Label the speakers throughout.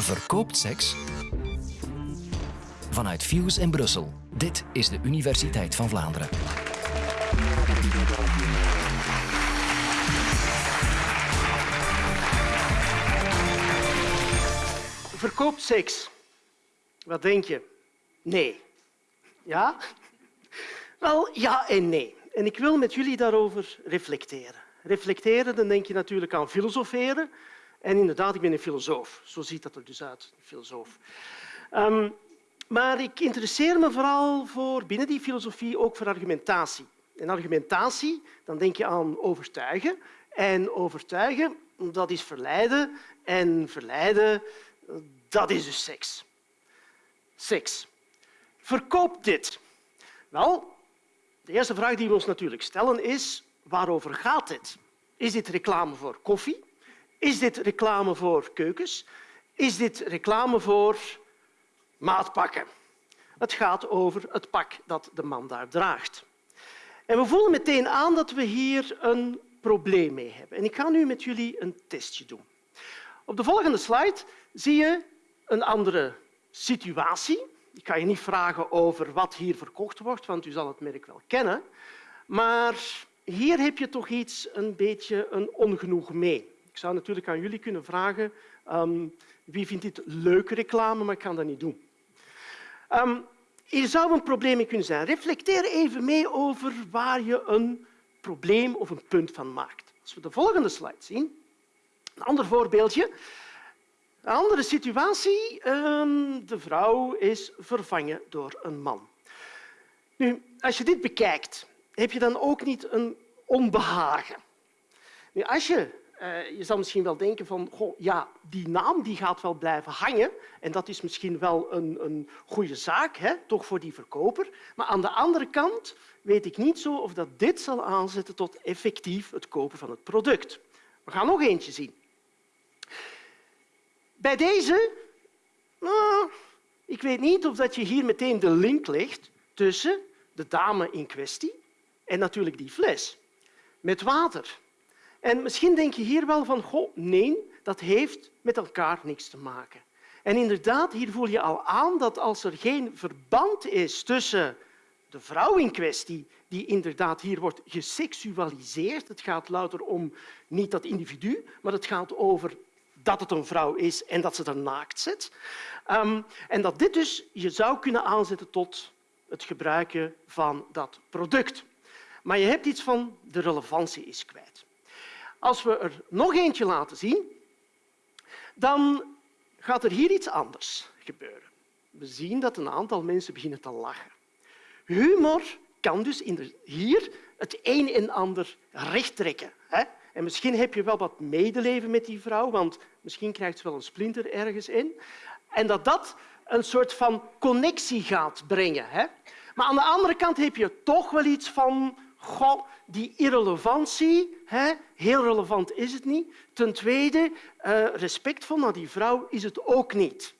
Speaker 1: Verkoopt seks? Vanuit Fuse in Brussel. Dit is de Universiteit van Vlaanderen.
Speaker 2: Verkoopt seks? Wat denk je? Nee. Ja? Wel, ja en nee. En ik wil met jullie daarover reflecteren. Reflecteren, dan denk je natuurlijk aan filosoferen. En inderdaad, ik ben een filosoof. Zo ziet dat er dus uit, een filosoof. Um, maar ik interesseer me vooral voor binnen die filosofie ook voor argumentatie. En argumentatie, dan denk je aan overtuigen. En overtuigen, dat is verleiden. En verleiden, dat is dus seks. Seks. Verkoop dit. Wel, de eerste vraag die we ons natuurlijk stellen is waarover gaat dit? Is dit reclame voor koffie? Is dit reclame voor keukens? Is dit reclame voor maatpakken? Het gaat over het pak dat de man daar draagt. En we voelen meteen aan dat we hier een probleem mee hebben. En ik ga nu met jullie een testje doen. Op de volgende slide zie je een andere situatie. Ik ga je niet vragen over wat hier verkocht wordt, want u zal het merk wel kennen. Maar hier heb je toch iets een beetje een ongenoeg mee. Zou natuurlijk aan jullie kunnen vragen um, wie vindt dit leuke reclame, maar ik ga dat niet doen. Um, hier zou een probleem kunnen zijn. Reflecteer even mee over waar je een probleem of een punt van maakt. Als we de volgende slide zien, een ander voorbeeldje. Een andere situatie. Ehm, de vrouw is vervangen door een man. Nu, als je dit bekijkt, heb je dan ook niet een onbehagen. Nu, als je uh, je zal misschien wel denken van goh, ja, die naam die gaat wel blijven hangen en dat is misschien wel een, een goede zaak, hè, toch voor die verkoper. Maar aan de andere kant weet ik niet zo of dat dit zal aanzetten tot effectief het kopen van het product. We gaan nog eentje zien. Bij deze, nou, ik weet niet of dat je hier meteen de link legt tussen de dame in kwestie en natuurlijk die fles met water. En misschien denk je hier wel van, goh, nee, dat heeft met elkaar niks te maken. En inderdaad, hier voel je al aan dat als er geen verband is tussen de vrouw in kwestie, die inderdaad hier wordt geseksualiseerd, het gaat louter om niet dat individu, maar het gaat over dat het een vrouw is en dat ze er naakt zit. Um, en dat dit dus je zou kunnen aanzetten tot het gebruiken van dat product. Maar je hebt iets van de relevantie is kwijt. Als we er nog eentje laten zien, dan gaat er hier iets anders gebeuren. We zien dat een aantal mensen beginnen te lachen. Humor kan dus hier het een en ander rechttrekken. En misschien heb je wel wat medeleven met die vrouw, want misschien krijgt ze wel een splinter ergens in. En dat dat een soort van connectie gaat brengen. Maar aan de andere kant heb je toch wel iets van Goh, die irrelevantie, hè, heel relevant is het niet. Ten tweede, uh, respectvol naar die vrouw is het ook niet.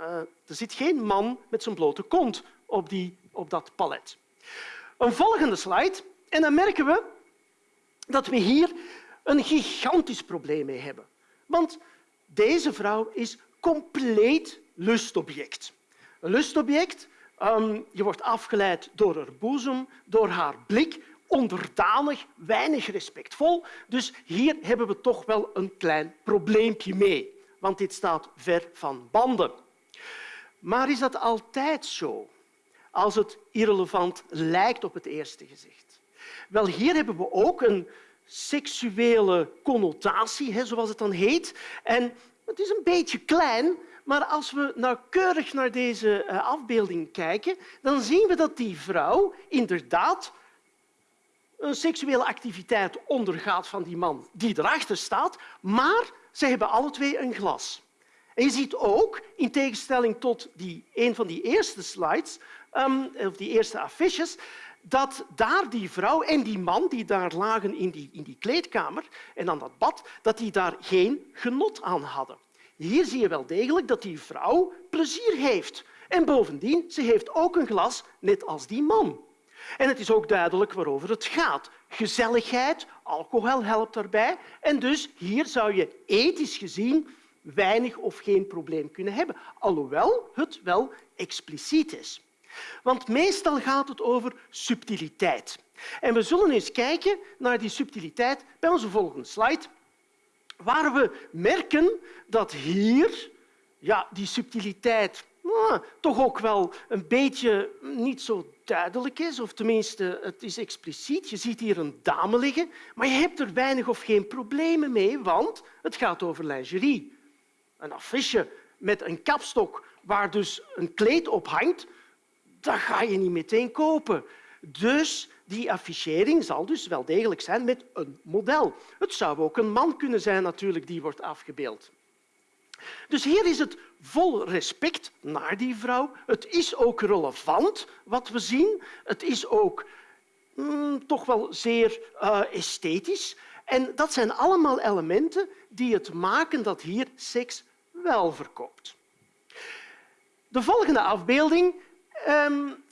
Speaker 2: Uh, er zit geen man met zijn blote kont op, die, op dat palet. Een volgende slide. En dan merken we dat we hier een gigantisch probleem mee hebben. Want deze vrouw is compleet lustobject. Een lustobject, um, je wordt afgeleid door haar boezem, door haar blik, onderdanig, weinig respectvol. Dus hier hebben we toch wel een klein probleempje mee, want dit staat ver van banden. Maar is dat altijd zo? Als het irrelevant lijkt op het eerste gezicht. Wel, hier hebben we ook een seksuele connotatie, zoals het dan heet. En het is een beetje klein, maar als we nauwkeurig naar deze eh, afbeelding kijken, dan zien we dat die vrouw inderdaad een seksuele activiteit ondergaat van die man die erachter staat, maar ze hebben alle twee een glas. En je ziet ook, in tegenstelling tot die, een van die eerste slides, um, of die eerste affiches, dat daar die vrouw en die man die daar lagen in die, in die kleedkamer en aan dat bad, dat die daar geen genot aan hadden. Hier zie je wel degelijk dat die vrouw plezier heeft. En bovendien, ze heeft ook een glas, net als die man. En het is ook duidelijk waarover het gaat. Gezelligheid, alcohol helpt daarbij. En dus hier zou je ethisch gezien weinig of geen probleem kunnen hebben, alhoewel het wel expliciet is. Want meestal gaat het over subtiliteit. En we zullen eens kijken naar die subtiliteit bij onze volgende slide, waar we merken dat hier ja, die subtiliteit nou, toch ook wel een beetje niet zo duidelijk is, of tenminste het is expliciet. Je ziet hier een dame liggen, maar je hebt er weinig of geen problemen mee, want het gaat over lingerie. Een affiche met een kapstok waar dus een kleed op hangt, dat ga je niet meteen kopen. Dus die affichering zal dus wel degelijk zijn met een model. Het zou ook een man kunnen zijn natuurlijk die wordt afgebeeld. Dus hier is het vol respect naar die vrouw. Het is ook relevant wat we zien. Het is ook mm, toch wel zeer uh, esthetisch. En dat zijn allemaal elementen die het maken dat hier seks wel verkoopt. De volgende afbeelding um,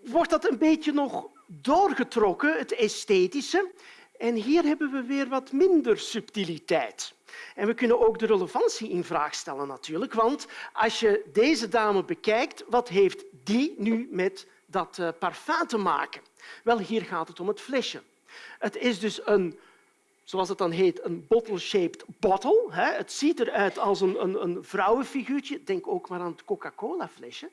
Speaker 2: wordt dat een beetje nog doorgetrokken, het esthetische. En hier hebben we weer wat minder subtiliteit. En we kunnen ook de relevantie in vraag stellen natuurlijk, want als je deze dame bekijkt, wat heeft die nu met dat uh, parfum te maken? Wel, hier gaat het om het flesje. Het is dus een zoals het dan heet, een bottle-shaped bottle. Het ziet eruit als een, een, een vrouwenfiguurtje. Denk ook maar aan het Coca-Cola-flesje.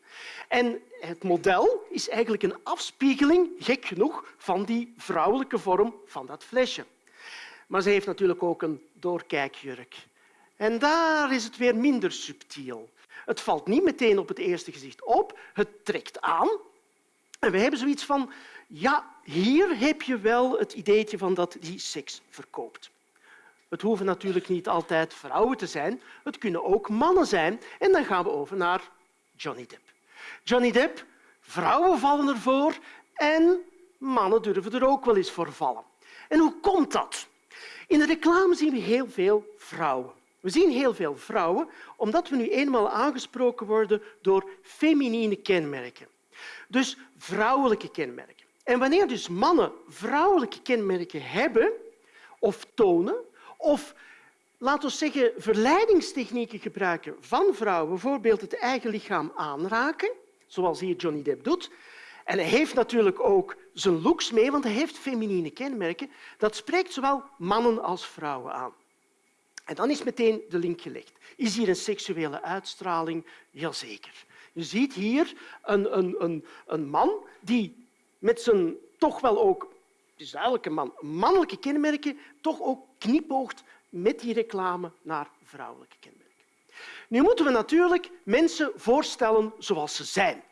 Speaker 2: En het model is eigenlijk een afspiegeling, gek genoeg, van die vrouwelijke vorm van dat flesje. Maar ze heeft natuurlijk ook een doorkijkjurk. En daar is het weer minder subtiel. Het valt niet meteen op het eerste gezicht op, het trekt aan. En we hebben zoiets van, ja, hier heb je wel het ideetje van dat die seks verkoopt. Het hoeven natuurlijk niet altijd vrouwen te zijn, het kunnen ook mannen zijn. En dan gaan we over naar Johnny Depp. Johnny Depp, vrouwen vallen ervoor en mannen durven er ook wel eens voor vallen. En hoe komt dat? In de reclame zien we heel veel vrouwen. We zien heel veel vrouwen omdat we nu eenmaal aangesproken worden door feminine kenmerken. Dus vrouwelijke kenmerken. En wanneer dus mannen vrouwelijke kenmerken hebben of tonen, of laten we zeggen verleidingstechnieken gebruiken van vrouwen, bijvoorbeeld het eigen lichaam aanraken, zoals hier Johnny Depp doet, en hij heeft natuurlijk ook zijn looks mee, want hij heeft feminine kenmerken. Dat spreekt zowel mannen als vrouwen aan. En dan is meteen de link gelegd. Is hier een seksuele uitstraling? Jazeker. Je ziet hier een, een, een, een man die met zijn toch wel ook, is een man, mannelijke kenmerken, toch ook knipoogt met die reclame naar vrouwelijke kenmerken. Nu moeten we natuurlijk mensen voorstellen zoals ze zijn.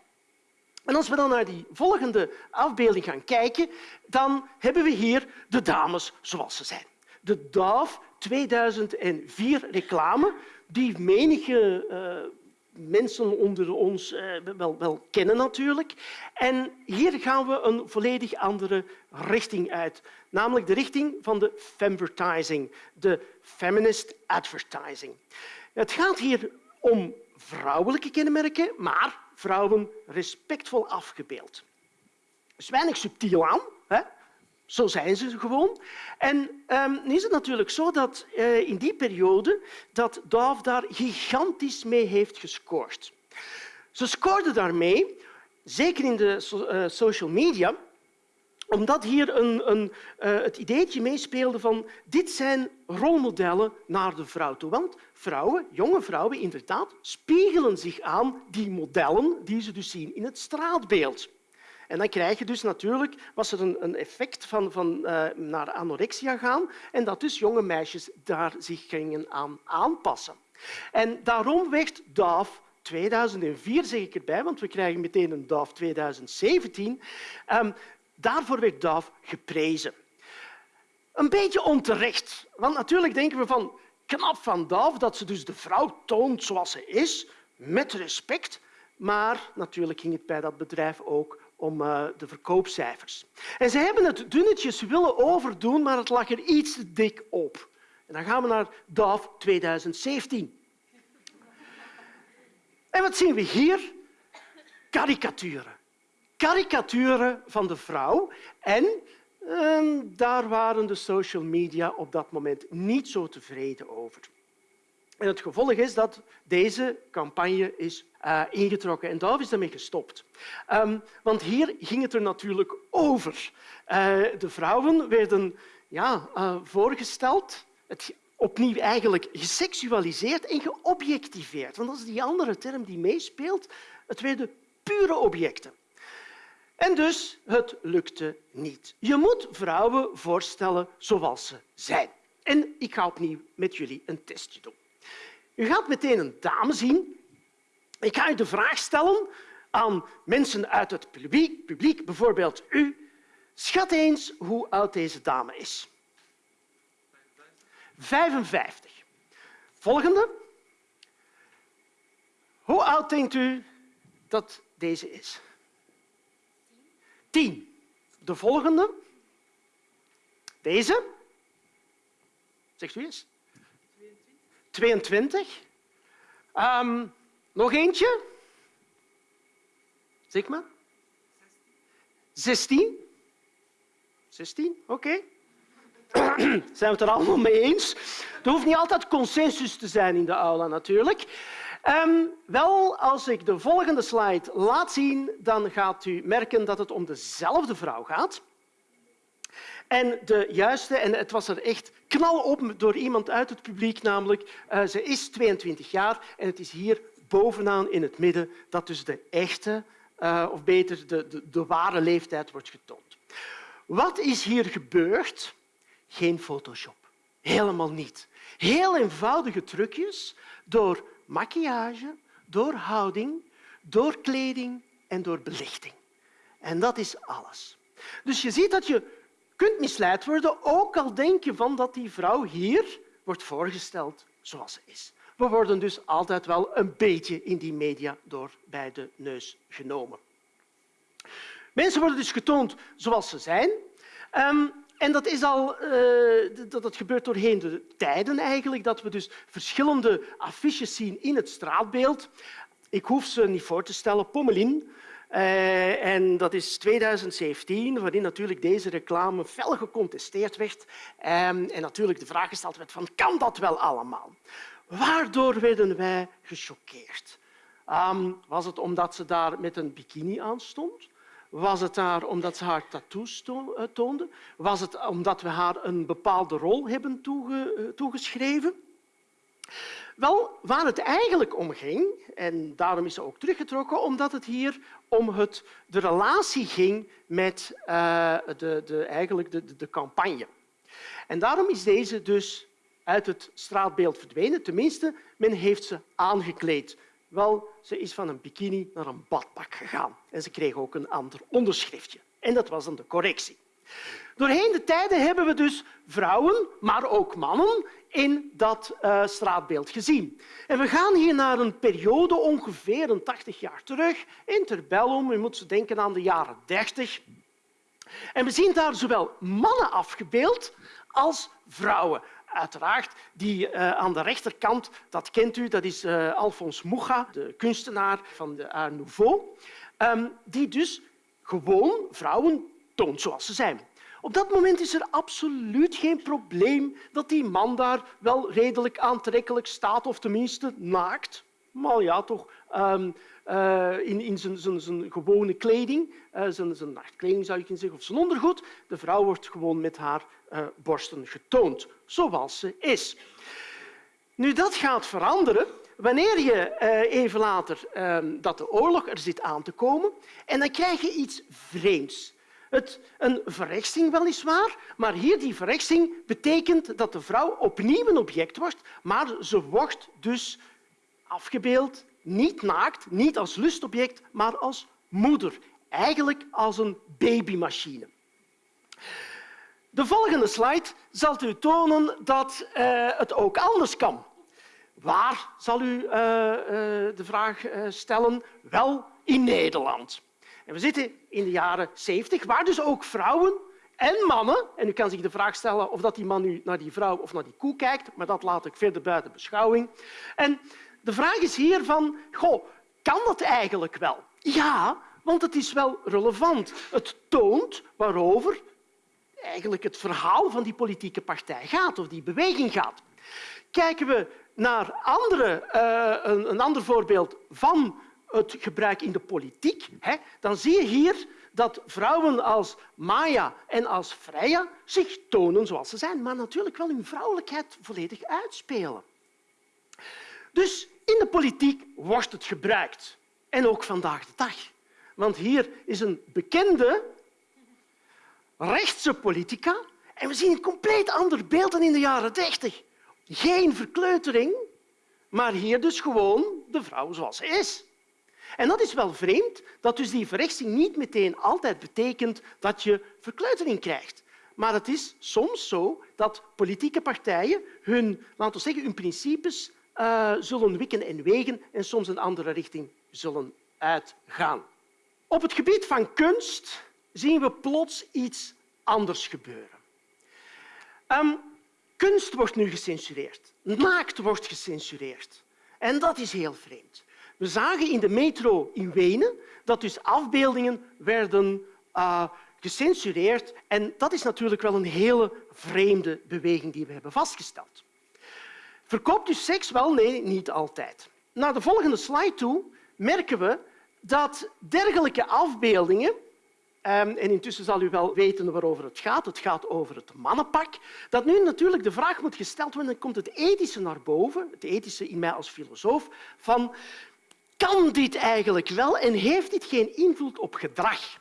Speaker 2: En als we dan naar die volgende afbeelding gaan kijken, dan hebben we hier de dames zoals ze zijn. De Dove 2004 reclame, die menige uh, mensen onder ons uh, wel, wel, kennen natuurlijk. En hier gaan we een volledig andere richting uit, namelijk de richting van de femvertising, de feminist advertising. Het gaat hier om vrouwelijke kenmerken, maar vrouwen respectvol afgebeeld. Er is weinig subtiel aan. Hè? Zo zijn ze gewoon. En um, is het natuurlijk zo dat uh, in die periode dat Dove daar gigantisch mee heeft gescoord. Ze scoorde daarmee, zeker in de uh, social media, omdat hier een, een, uh, het ideetje meespeelde van dit zijn rolmodellen naar de vrouw toe. Want vrouwen, jonge vrouwen inderdaad, spiegelen zich aan die modellen die ze dus zien in het straatbeeld. En dan krijg je dus natuurlijk, was er een, effect van, van uh, naar anorexia gaan en dat dus jonge meisjes daar zich gingen aan aanpassen. En daarom werd DAF 2004, zeg ik erbij, want we krijgen meteen een DAF 2017, um, Daarvoor werd Dove geprezen. Een beetje onterecht, want natuurlijk denken we van knap van Dove dat ze dus de vrouw toont zoals ze is, met respect. Maar natuurlijk ging het bij dat bedrijf ook om uh, de verkoopcijfers. En ze hebben het dunnetjes willen overdoen, maar het lag er iets te dik op. En dan gaan we naar Dove 2017. En wat zien we hier? Karikaturen karikaturen van de vrouw. En eh, daar waren de social media op dat moment niet zo tevreden over. En het gevolg is dat deze campagne is uh, ingetrokken. En daar is daarmee gestopt. Um, want hier ging het er natuurlijk over. Uh, de vrouwen werden ja, uh, voorgesteld, het, opnieuw eigenlijk geseksualiseerd en geobjectiveerd. Want dat is die andere term die meespeelt. Het werden pure objecten. En dus, het lukte niet. Je moet vrouwen voorstellen zoals ze zijn. En ik ga opnieuw met jullie een testje doen. U gaat meteen een dame zien. Ik ga u de vraag stellen aan mensen uit het publiek, publiek bijvoorbeeld u. Schat eens hoe oud deze dame is. 55. Volgende. Hoe oud denkt u dat deze is? 10. De volgende. Deze. Zegt u eens. 22. Um, nog eentje? Zeg maar. 16. 16, oké. Zijn we het er allemaal mee eens? Er hoeft niet altijd consensus te zijn in de aula, natuurlijk. Um, wel, als ik de volgende slide laat zien, dan gaat u merken dat het om dezelfde vrouw gaat. En de juiste, en het was er echt knalop door iemand uit het publiek, namelijk uh, ze is 22 jaar en het is hier bovenaan in het midden dat dus de echte, uh, of beter de, de, de ware leeftijd wordt getoond. Wat is hier gebeurd? Geen Photoshop. Helemaal niet. Heel eenvoudige trucjes door maquillage, door houding, door kleding en door belichting. En dat is alles. Dus je ziet dat je kunt misleid worden, ook al denk je van dat die vrouw hier wordt voorgesteld zoals ze is. We worden dus altijd wel een beetje in die media door bij de neus genomen. Mensen worden dus getoond zoals ze zijn. Um, en dat, is al, uh, dat, dat gebeurt doorheen de tijden eigenlijk, dat we dus verschillende affiches zien in het straatbeeld. Ik hoef ze niet voor te stellen. Pommelin, uh, en dat is 2017, waarin natuurlijk deze reclame fel gecontesteerd werd. Um, en natuurlijk de vraag gesteld werd van, kan dat wel allemaal? Waardoor werden wij gechoqueerd? Um, was het omdat ze daar met een bikini aan stond? Was het daar omdat ze haar tattoos eh, toonde? Was het omdat we haar een bepaalde rol hebben eh, toegeschreven? Wel, waar het eigenlijk om ging, en daarom is ze ook teruggetrokken, omdat het hier om het, de relatie ging met uh, de, de, eigenlijk de, de campagne. En daarom is deze dus uit het straatbeeld verdwenen. Tenminste, men heeft ze aangekleed. Wel, ze is van een bikini naar een badpak gegaan. En ze kreeg ook een ander onderschriftje. En dat was dan de correctie. Doorheen de tijden hebben we dus vrouwen, maar ook mannen in dat uh, straatbeeld gezien. En we gaan hier naar een periode ongeveer een 80 jaar terug, interbellum. U moet denken aan de jaren 30. En we zien daar zowel mannen afgebeeld als vrouwen. Uiteraard, die uh, aan de rechterkant, dat kent u, dat is uh, Alphonse Mucha, de kunstenaar van de Art Nouveau, um, die dus gewoon vrouwen toont zoals ze zijn. Op dat moment is er absoluut geen probleem dat die man daar wel redelijk aantrekkelijk staat, of tenminste naakt. Maar ja, toch um, uh, in, in zijn, gewone kleding, uh, zijn, zijn nachtkleding zou je kunnen zeggen, of zijn ondergoed. De vrouw wordt gewoon met haar uh, borsten getoond, zoals ze is. Nu, dat gaat veranderen wanneer je even later ehm, dat de oorlog er zit aan te komen en dan krijg je iets vreemds. Het, een verrechtsing weliswaar, maar hier die verrechtsing betekent dat de vrouw opnieuw een object wordt, maar ze wordt dus afgebeeld, niet naakt, niet als lustobject, maar als moeder. Eigenlijk als een babymachine. De volgende slide zal u tonen dat uh, het ook anders kan. Waar zal u uh, uh, de vraag stellen? Wel in Nederland. En we zitten in de jaren 70, waar dus ook vrouwen en mannen, en u kan zich de vraag stellen of dat die man nu naar die vrouw of naar die koe kijkt, maar dat laat ik verder buiten beschouwing. En de vraag is hier van, goh, kan dat eigenlijk wel? Ja, want het is wel relevant. Het toont waarover eigenlijk het verhaal van die politieke partij gaat of die beweging gaat. Kijken we naar andere, eh, een, een ander voorbeeld van het gebruik in de politiek, hè, dan zie je hier dat vrouwen als Maya en als Freya zich tonen zoals ze zijn, maar natuurlijk wel hun vrouwelijkheid volledig uitspelen. Dus in de politiek wordt het gebruikt. En ook vandaag de dag. Want hier is een bekende rechtse politica en we zien een compleet ander beeld dan in de jaren dertig. Geen verkleutering, maar hier dus gewoon de vrouw zoals ze is. En dat is wel vreemd, dat dus die verrechtsing niet meteen altijd betekent dat je verkleutering krijgt. Maar het is soms zo dat politieke partijen hun, laten we zeggen, hun principes uh, zullen wikken en wegen en soms een andere richting zullen uitgaan. Op het gebied van kunst zien we plots iets anders gebeuren. Um, kunst wordt nu gecensureerd. Naakt wordt gecensureerd. En dat is heel vreemd. We zagen in de metro in Wenen dat dus afbeeldingen werden uh, gecensureerd. En dat is natuurlijk wel een hele vreemde beweging die we hebben vastgesteld. Verkoopt u seks? Wel, nee, niet altijd. Naar de volgende slide toe merken we dat dergelijke afbeeldingen ehm, en intussen zal u wel weten waarover het gaat. Het gaat over het mannenpak. Dat nu natuurlijk de vraag moet gesteld worden, dan komt het ethische naar boven, het ethische in mij als filosoof, van kan dit eigenlijk wel en heeft dit geen invloed op gedrag?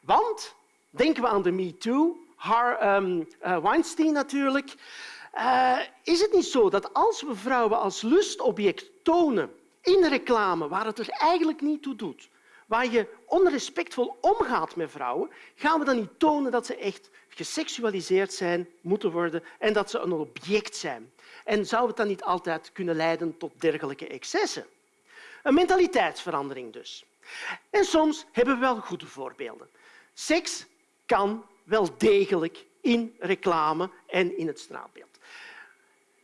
Speaker 2: Want, denken we aan de MeToo, Har, um, Weinstein natuurlijk, uh, is het niet zo dat als we vrouwen als lustobject tonen in reclame waar het er eigenlijk niet toe doet, waar je onrespectvol omgaat met vrouwen, gaan we dan niet tonen dat ze echt geseksualiseerd zijn, moeten worden en dat ze een object zijn? En zou het dan niet altijd kunnen leiden tot dergelijke excessen? Een mentaliteitsverandering dus. En soms hebben we wel goede voorbeelden. Seks kan wel degelijk in reclame en in het straatbeeld.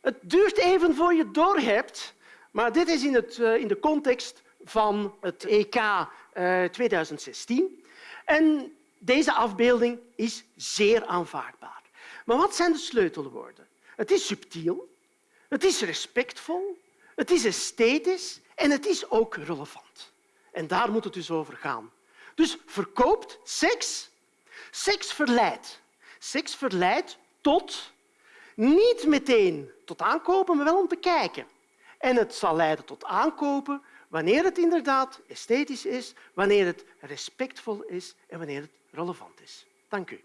Speaker 2: Het duurt even voor je doorhebt, maar dit is in, het, eh, in de context van het EK 2016. Eh, en deze afbeelding is zeer aanvaardbaar. Maar wat zijn de sleutelwoorden? Het is subtiel, het is respectvol, het is esthetisch en het is ook relevant. En daar moet het dus over gaan. Dus verkoopt seks. Seks verleidt. Seks verleidt tot niet meteen tot aankopen, maar wel om te kijken. En het zal leiden tot aankopen wanneer het inderdaad esthetisch is, wanneer het respectvol is en wanneer het relevant is. Dank u.